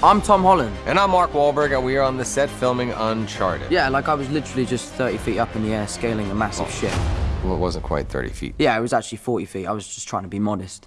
I'm Tom Holland. And I'm Mark Wahlberg, and we are on the set filming Uncharted. Yeah, like I was literally just 30 feet up in the air scaling a massive Oh. ship. Well, it wasn't quite 30 feet. Yeah, it was actually 40 feet. I was just trying to be modest.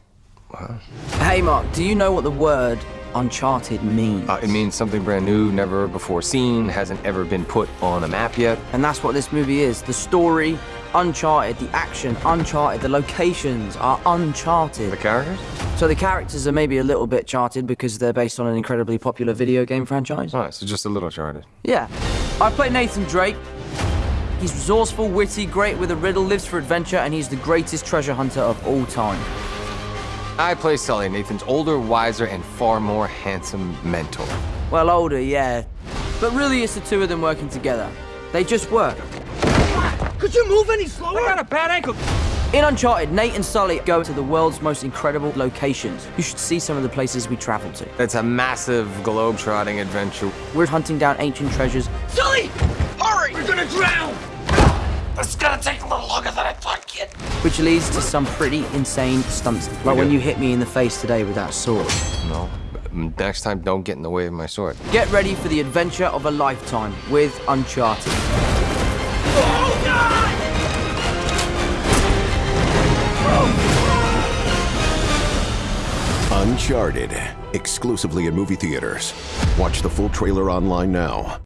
Wow. Hey, Mark, do you know what the word Uncharted means? Uh, it means something brand new, never before seen, hasn't ever been put on a map yet. And that's what this movie is. The story, Uncharted, the action, Uncharted, the locations are Uncharted. The characters? So the characters are maybe a little bit charted because they're based on an incredibly popular video game franchise. Alright, so just a little charted. Yeah. I play Nathan Drake. He's resourceful, witty, great with a riddle, lives for adventure, and he's the greatest treasure hunter of all time. I play Sully, Nathan's older, wiser, and far more handsome mentor. Well, older, yeah. But really, it's the two of them working together. They just work. Could you move any slower? I got a bad ankle. In Uncharted, Nate and Sully go to the world's most incredible locations. You should see some of the places we travel to. It's a massive globe-trotting adventure. We're hunting down ancient treasures, Sully! Hurry! We're gonna drown! This gonna take a little longer than I thought, kid. which leads to some pretty insane stunts. Like when you hit me in the face today with that sword. No. Next time, don't get in the way of my sword. Get ready for the adventure of a lifetime with Uncharted. Oh! Uncharted, exclusively in movie theaters. Watch the full trailer online now.